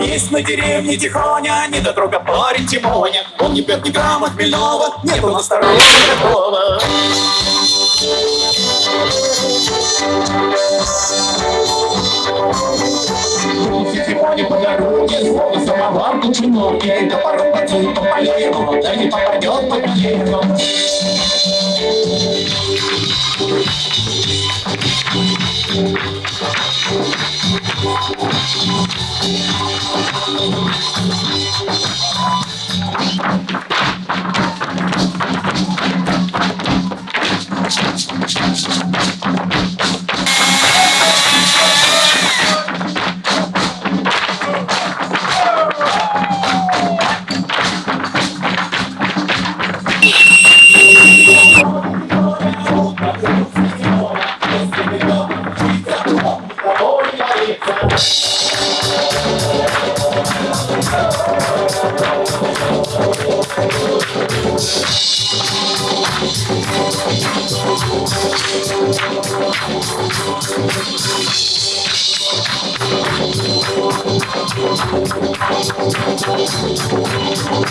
Есть на деревне тихоня, не до дорога парень Тимоня. Он не пьет ни грамма хмельного, не был насторожен такого. Тимоня по дороге, слово самовар кученоги, топором потянет по полеву, да не попадет по колену. Thank you. Thank you. I'm going to go to the hospital.